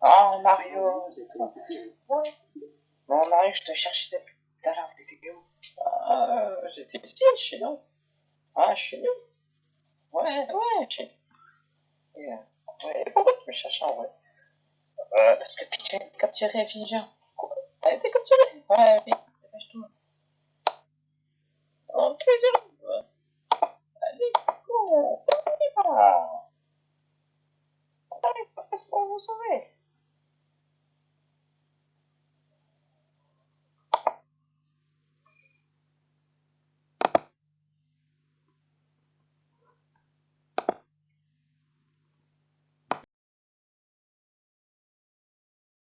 Ah Mario, c'est toi. Ouais. Bon, Mario, je te cherchais depuis tout à l'heure, t'étais où Ah, j'étais ici, chez nous. Ah, chez nous Ouais, ouais, chez nous. Et, euh, ouais, pourquoi tu me cherches en vrai? Euh, Parce que Peach a été capturée. Quoi? Elle a été capturée? Ouais, vite, dépêche-toi. Oh, ok, j'arrive. Allez, go On y va On arrive pas faire ce vous sauver